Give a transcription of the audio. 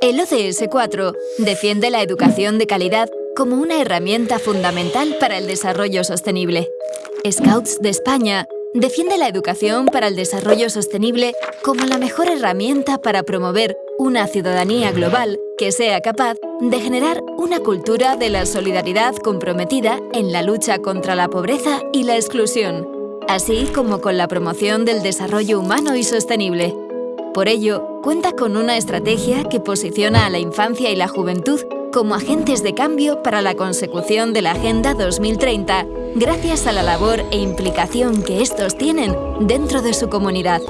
El ODS 4 defiende la educación de calidad como una herramienta fundamental para el desarrollo sostenible. Scouts de España defiende la educación para el desarrollo sostenible como la mejor herramienta para promover una ciudadanía global que sea capaz de generar una cultura de la solidaridad comprometida en la lucha contra la pobreza y la exclusión, así como con la promoción del desarrollo humano y sostenible. Por ello, cuenta con una estrategia que posiciona a la infancia y la juventud como agentes de cambio para la consecución de la Agenda 2030 gracias a la labor e implicación que estos tienen dentro de su comunidad.